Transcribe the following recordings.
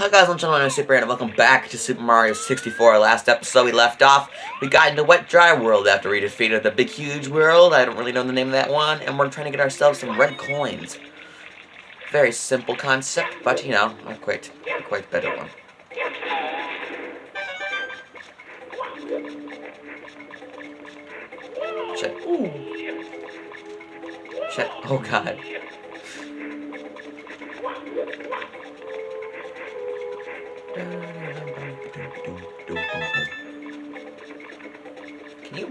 Hi guys, I'm I'm Super and welcome back to Super Mario 64. Last episode we left off, we got into Wet Dry World after we defeated the Big Huge World. I don't really know the name of that one, and we're trying to get ourselves some red coins. Very simple concept, but you know, a quite, a quite better one. Ooh. Shit. Oh god.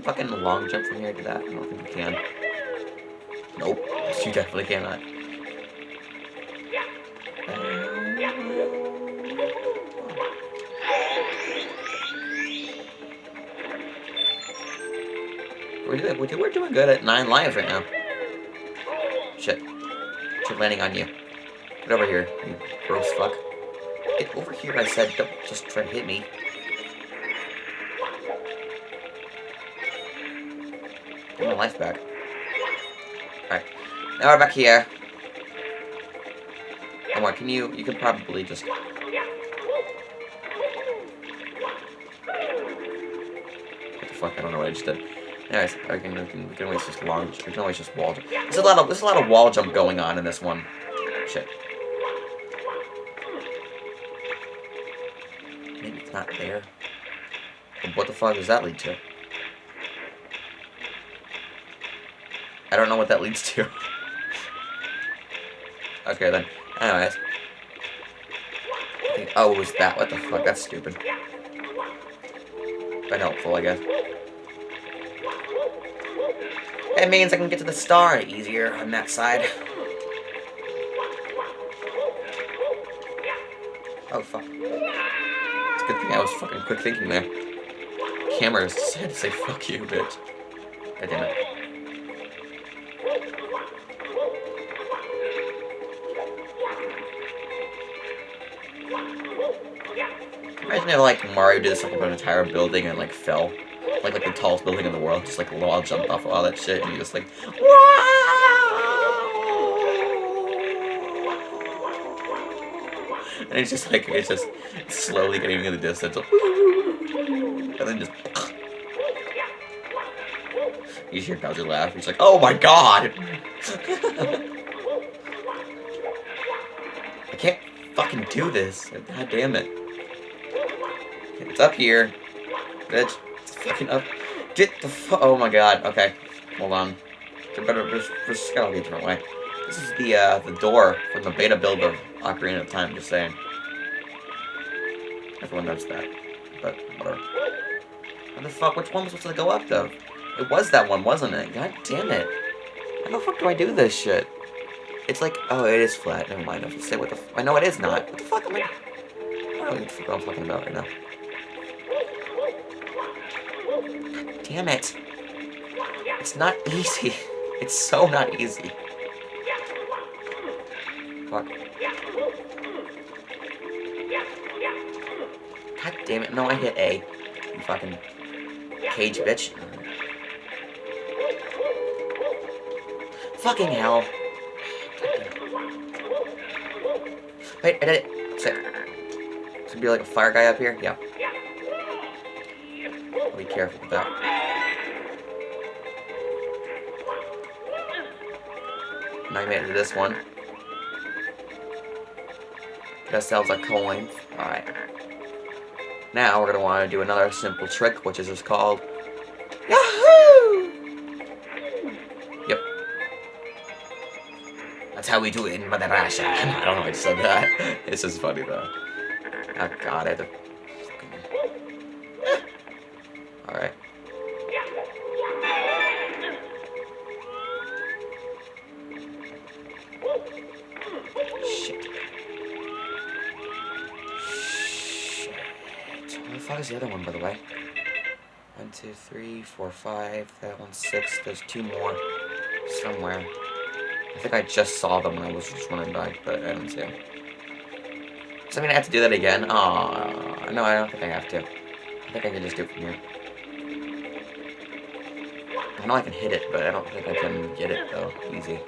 Fucking long jump from here to that? I don't think you can. Nope. You definitely cannot. We're doing, we're doing good at 9 lives right now. Shit. Shit landing on you. Get over here, you gross fuck. Get over here, I said. Don't just try to hit me. My life back. Alright. Now we're back here. Come on, can you... You can probably just... What the fuck? I don't know what I just did. Anyways, I can, we can, we can always just long... We can always just wall jump. There's a lot of... There's a lot of wall jump going on in this one. Shit. Maybe it's not there. What the fuck does that lead to? I don't know what that leads to. okay then. Anyways. Think, oh, was that. What the fuck? That's stupid. But helpful, I guess. It means I can get to the star easier on that side. Oh, fuck. It's a good thing I was fucking quick thinking there. Camera said to say fuck you, bitch. God damn it. Imagine if like Mario did this like an entire building and like fell. Like like the tallest building in the world, just like wall jumped off of all that shit and you just like And it's just like it's just slowly getting in the distance. And then just You hear Bowser laugh, he's like, oh my god! I can't fucking do this. God damn it. It's up here. Bitch. It's fucking up. Get the fu- Oh my god. Okay. Hold on. It's better just, just gotta be a different way. This is the uh the door from the beta build of Ocarina of Time, just saying. Everyone knows that. But whatever. How the fuck which one was supposed to go up though? It was that one, wasn't it? God damn it. How the fuck do I do this shit? It's like, oh, it is flat. Never mind. I have to say what the. I know it is not. What the fuck am I? I don't even know what I'm talking about right now. Damn it! It's not easy. It's so not easy. Fuck. God damn it! No, I hit A. You fucking cage bitch. Fucking hell. Wait, I did it. Sick. It's be like a fire guy up here? Yeah. Be careful with that. Made it to this one. Get ourselves a coin. Alright. Now we're gonna want to do another simple trick, which is just called Yahoo! Yep. That's how we do it in Madarasha. I don't know why I said that. It's just funny though. Oh god, I had to... fuck is the other one, by the way? One, two, three, four, five. That one's six. There's two more somewhere. I think I just saw them when I was just running by, but I didn't see them. Does that mean I have to do that again? Oh, no, I don't think I have to. I think I can just do it from here. I know I can hit it, but I don't think I can get it, though. Easy.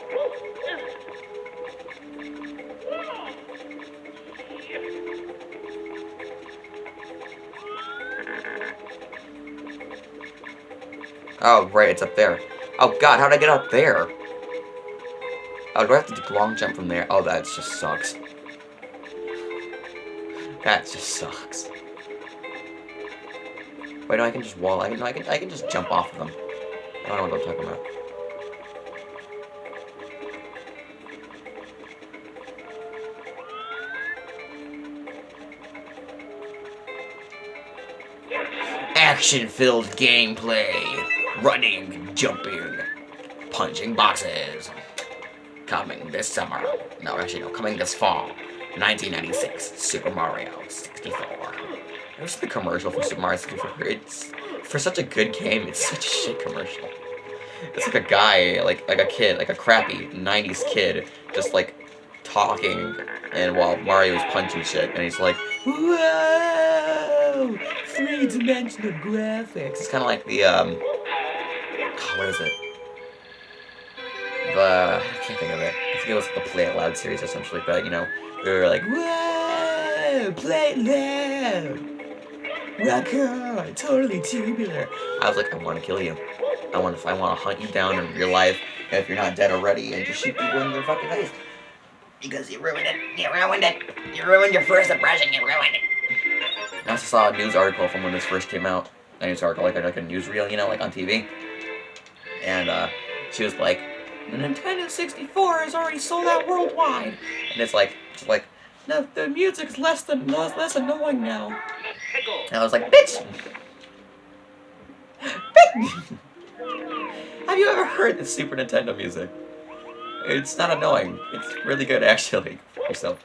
Oh, right, it's up there. Oh god, how'd I get up there? Oh, do I have to long jump from there? Oh, that just sucks. That just sucks. Wait, no, I can just wall. I can, I can, I can just jump off of them. I don't know what I'm talking about. Action-filled gameplay. Running, jumping, punching boxes. Coming this summer. No, actually, no, coming this fall. 1996, Super Mario 64. What's the commercial for Super Mario 64? It's, for such a good game, it's such a shit commercial. It's like a guy, like like a kid, like a crappy 90s kid, just like talking, and while Mario is punching shit, and he's like, Whoa! Three-dimensional graphics. It's kind of like the, um, what is it? The, I can't think of it. I think it was the Play It Loud series like that, you know? We were like, whoa, play it loud. On, totally tubular. I was like, I want to kill you. I want to, I want to hunt you down in real life if you're not dead already and just shoot people in your fucking face. Because you ruined it. You ruined it. You ruined your first impression. You ruined it. I also saw a news article from when this first came out. A news article, like, like a newsreel, you know, like on TV. And uh, she was like, the Nintendo 64 is already sold out worldwide. And it's like, it's like, no, the music's less than less, less annoying now. And I was like, bitch! bitch! Have you ever heard the Super Nintendo music? It's not annoying. It's really good, actually. So,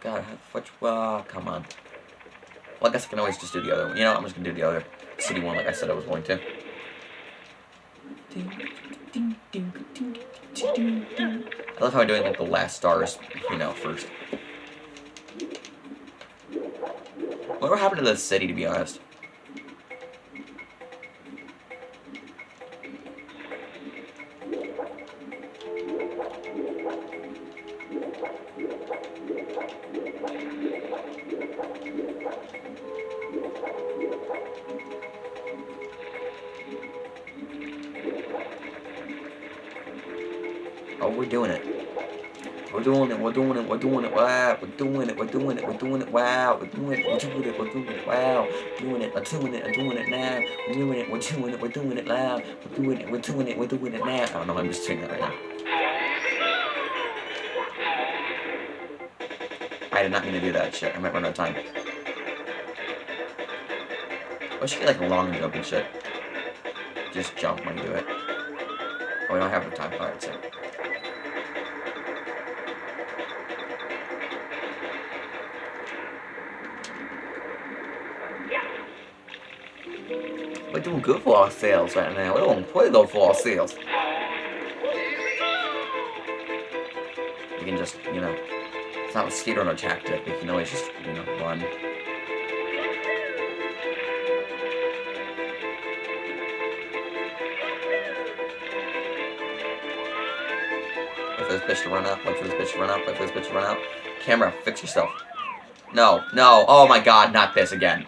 God, which, uh, come on. Well, I guess I can always just do the other one. You know, I'm just gonna do the other city one like I said I was going to. I love how I'm doing like the last stars, you know, first. What happened to the city, to be honest? Oh, we're doing it. We're doing it, we're doing it, we're doing it, wow, we're doing it, we're doing it, we're doing it, wow, we're doing it, we're doing it, we're doing it, wow, doing it, we're doing it, we're doing it now, we're doing it, we're doing it, we're doing it loud, we're doing it, we're doing it, we're doing it now. I don't know, I'm just saying that right now. I did not mean to do that shit, I might run out of time. I should get like a long jump and shit. Just jump when you do it. Oh, we don't have the time. Alright, so. We're doing good for ourselves right now. We're doing play though for ourselves. We can just, you know, it's not a speedrunner tactic. We can always just, you know, run. Bitch to run up. Wait for this bitch to run up. Wait for this bitch to run up. Camera, fix yourself. No, no. Oh my god, not this again.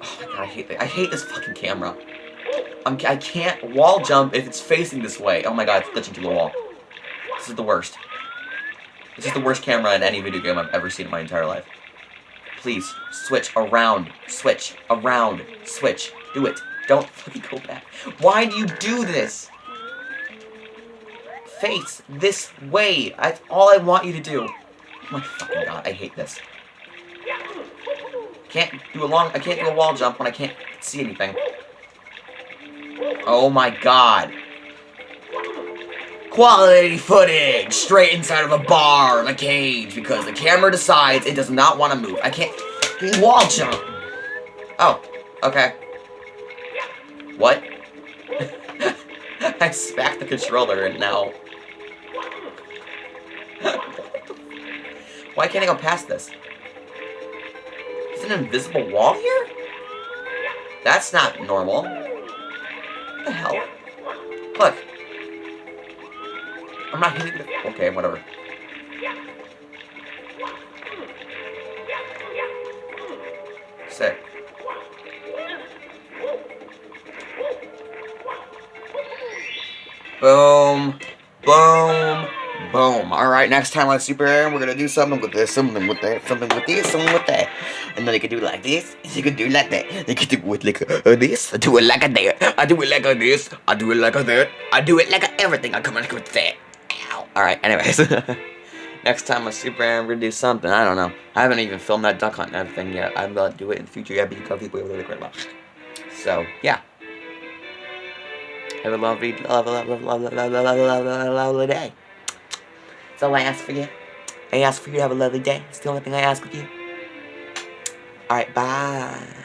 Oh my god, I hate this. I hate this fucking camera. I'm, I can't wall jump if it's facing this way. Oh my god, it's glitching to the wall. This is the worst. This is the worst camera in any video game I've ever seen in my entire life. Please, switch around. Switch around. Switch. Do it. Don't fucking go back. Why do you do this? Face this way. That's all I want you to do. Oh my fucking god, I hate this. Can't do a long, I can't do a wall jump when I can't see anything. Oh my god. Quality footage! Straight inside of a bar, in a cage, because the camera decides it does not want to move. I can't wall jump. Oh, okay. What? I smacked the controller and now... Why can't I go past this? Is an invisible wall here? That's not normal. What the hell? Look. I'm not hitting the... Okay, whatever. Sick. Boom. Boom. Boom. Alright, next time on Super Aaron, we're gonna do something with this, something with that, something with this, something with that. And then you can do like this, you can do like that. You can do it like uh, this, I do it like a that, I do it like a this, I do it like a that, I do it like a everything, I come in with that. Ow. Alright, anyways. next time on Super Aaron, we're gonna do something, I don't know. I haven't even filmed that duck hunt and everything yet. I'm gonna do it in the future, yeah, because people will really great So, yeah. Have a lovely, lovely, lovely, lovely, lovely, lovely, lovely day. That's all I ask for you. I ask for you to have a lovely day. It's the only thing I ask of you. Alright, bye.